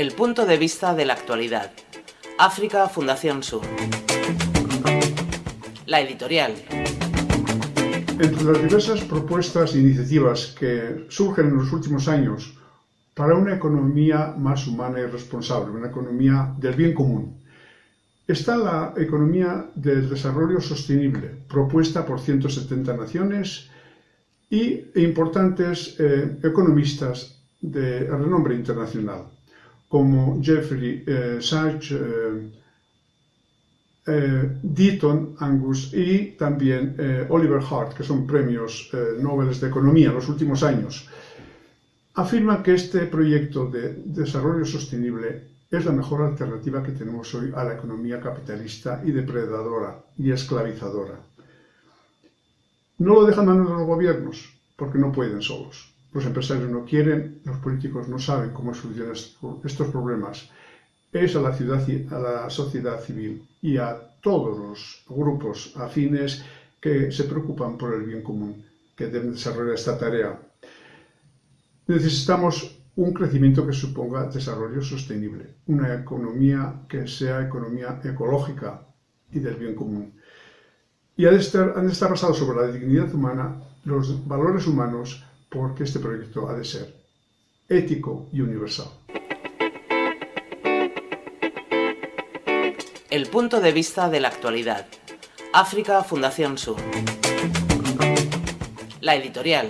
El punto de vista de la actualidad. África Fundación Sur. La editorial. Entre las diversas propuestas e iniciativas que surgen en los últimos años para una economía más humana y responsable, una economía del bien común, está la economía del desarrollo sostenible, propuesta por 170 naciones y importantes eh, economistas de renombre internacional como Jeffrey eh, Sachs, eh, eh, Deaton, Angus y también Oliver Hart, que son premios Nobel de Economía en los últimos años, afirman que este proyecto de desarrollo sostenible es la mejor alternativa que tenemos hoy a la economía capitalista y depredadora y esclavizadora. No lo dejan a los gobiernos, porque no pueden solos los empresarios no quieren, los políticos no saben cómo solucionar estos problemas, es a la, ciudad, a la sociedad civil y a todos los grupos afines que se preocupan por el bien común que deben desarrollar esta tarea. Necesitamos un crecimiento que suponga desarrollo sostenible, una economía que sea economía ecológica y del bien común. Y han de estar basados sobre la dignidad humana, los valores humanos, porque este proyecto ha de ser ético y universal. El punto de vista de la actualidad. África Fundación Sur. La editorial.